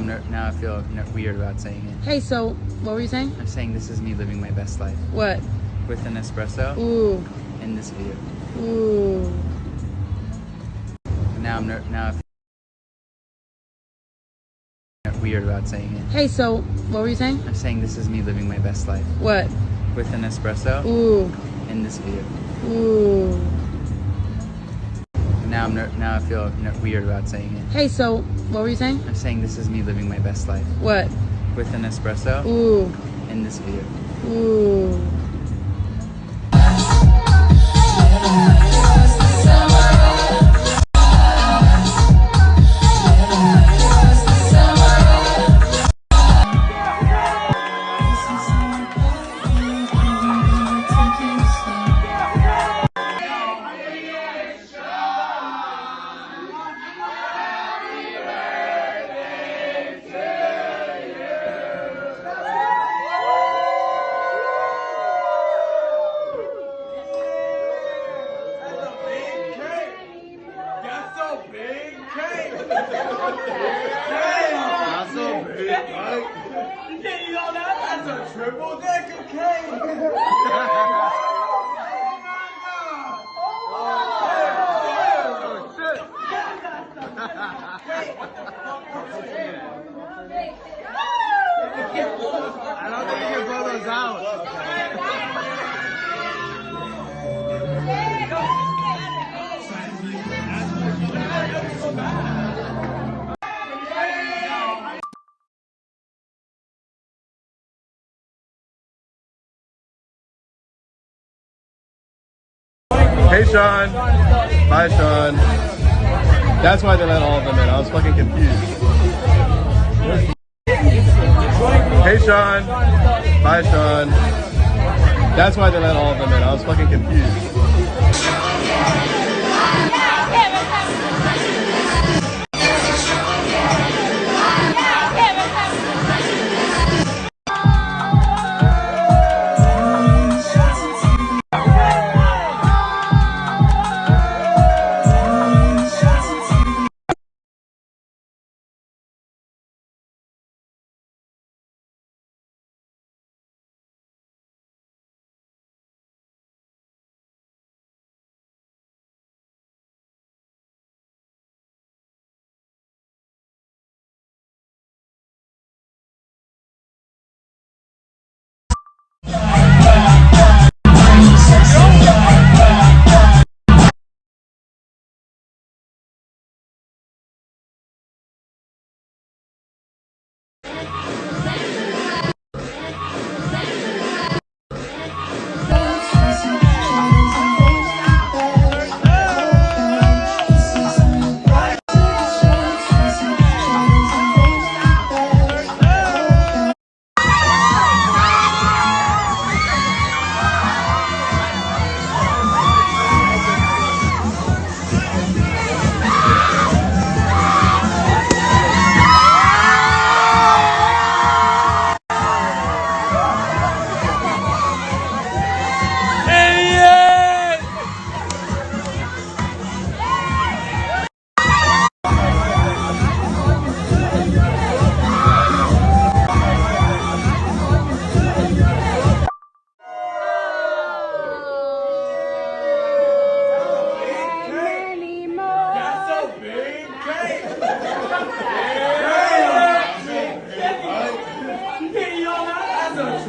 now I'm now I feel weird about saying it. Hey, so what were you saying? I'm saying this is me living my best life What? with an espresso Ooh, in this video. ooh. Now I'm ner- now I feel weird about saying it. Hey, so what were you saying? I'm saying this is me living my best life What? with an espresso Ooh, in this view. ooh. Now I'm now I feel weird about saying it. Hey, so what were you saying? I'm saying this is me living my best life What? with an espresso Ooh, in this view. ooh. Triple decker cake. oh my god. Oh, shit. I don't think you can blow those out. Hey, Sean. Bye, Sean. That's why they let all of them in. I was fucking confused. Hey, Sean. Bye, Sean. That's why they let all of them in. I was fucking confused.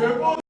their own.